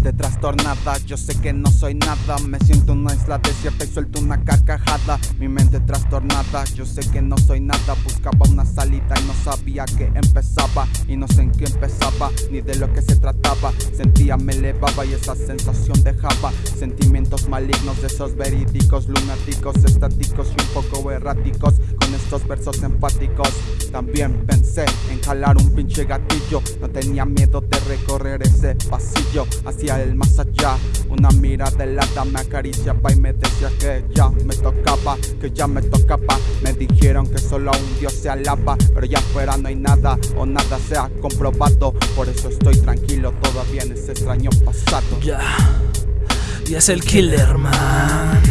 trastornada, yo sé que no soy nada Me siento en una isla desierta y suelto una carcajada. Mi mente trastornada, yo sé que no soy nada. Buscaba una salida y no sabía que empezaba. Y no sé en qué empezaba, ni de lo que se trataba. Sentía me elevaba y esa sensación dejaba. Sentimientos malignos de esos verídicos Lunáticos, estáticos y un poco erráticos Con estos versos empáticos. También pensé en jalar un pinche gatillo No tenía miedo de recorrer ese pasillo hacia el más allá. Una mirada helada me acariciaba y me decía que ya me tocaba Que ya me tocaba. Me dijeron que solo a un Dios se alaba Pero ya afuera no hay nada o nada se ha comprobado. Por eso estoy tranquilo todavía en ese extraño pasado. Ya, ya es el killer man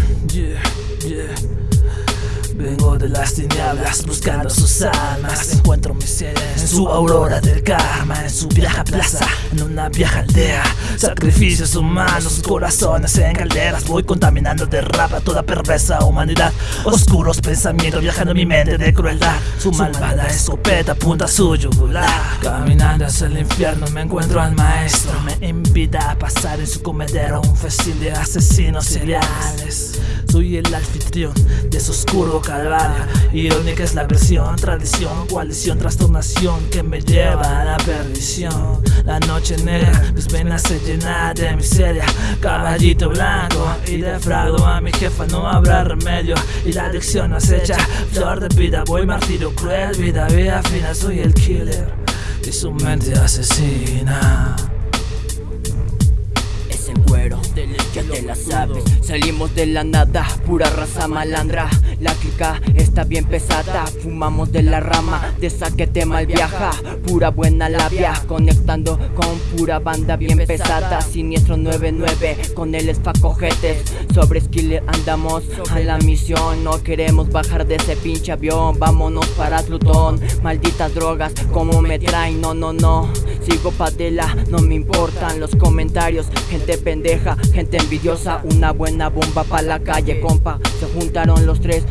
las tinieblas buscando sus almas Encuentro miseria en su aurora del karma En su vieja plaza, en una vieja aldea. Sacrificios humanos, sus corazones en calderas. Voy contaminando de rap toda perversa humanidad. Oscuros pensamientos viajando en mi mente de crueldad. Su malvada escopeta apunta a su yugular. Caminando hacia el infierno me encuentro al maestro. Me invita a pasar en su comedero un festín de asesinos seriales. Soy el anfitrión de su oscuro calvario Irónica es la versión, tradición, coalición, trastornación Que me lleva a la perdición. La noche negra, mis venas se llenan de miseria. Caballito blanco y defraudo a mi jefa No habrá remedio. Y la adicción acecha Flor de vida, voy martirio cruel Vida, vida fina, soy el killer. Y su mente asesina Salimos de la nada, pura raza malandra La clica está bien pesada Fumamos de la rama, de esa mal viaja. Pura buena labia, conectando con pura banda bien pesada. Siniestro 99, con el esfacojetes Sobre Skiller andamos a la misión No queremos bajar de ese pinche avión. Vámonos para Plutón Malditas drogas, como me traen, no, no, no Sigo padela, no me importan los comentarios. Gente pendeja, gente envidiosa Una buena bomba pa' la calle, compa. Se juntaron los tres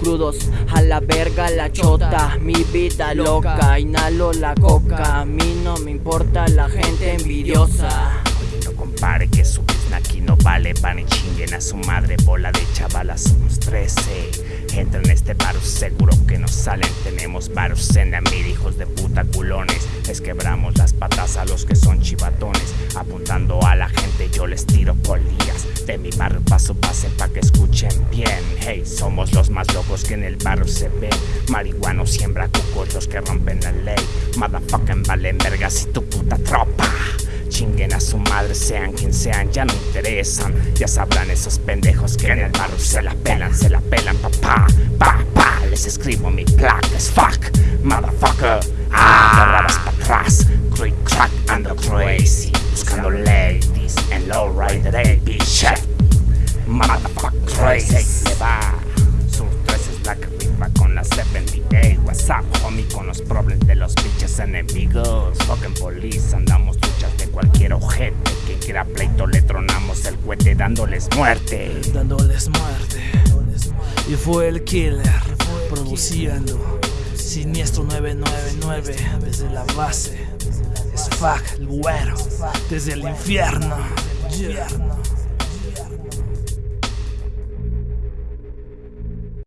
crudos. A la verga la chota, mi vida loca. Inhalo la coca, a mí no me importa la gente envidiosa. No compare que su aquí no vale Van y chinguen a su madre, bola de chavalas Somos 13 Entra en este bar, seguro que nos salen Tenemos varos en la mil hijos de puta culones Les quebramos las patas a los que son chivatones. Apuntando a la gente yo les tiro polillas De mi barrio paso pase pa' que escuchen bien. Hey, somos los más locos que en el barrio se ven Marihuano siembra cucos los que rompen la ley. Motherfucking valen vergas y tu puta tropa. Chinguen a su madre, sean quien sean, ya no interesan. Ya sabrán esos pendejos que en el barrio se la pelan, se la pelan, papá. Pa, pa, les escribo mi placa, es fuck, motherfucker Ah, pa' atrás, creep, crack, ando crazy Buscando ladies en low rider, bitch Motherfucker crazy, le va Sur 3 es la que viva con la 78 WhatsApp, homie, con los problemas de los bitches enemigos Fucking police, andamos cualquier ojete que quiera pleito le tronamos el cohete dándoles muerte. Dándoles muerte. Y fue el killer produciendo Siniestro 999 desde la base. Es fuck el güero desde el infierno. infierno.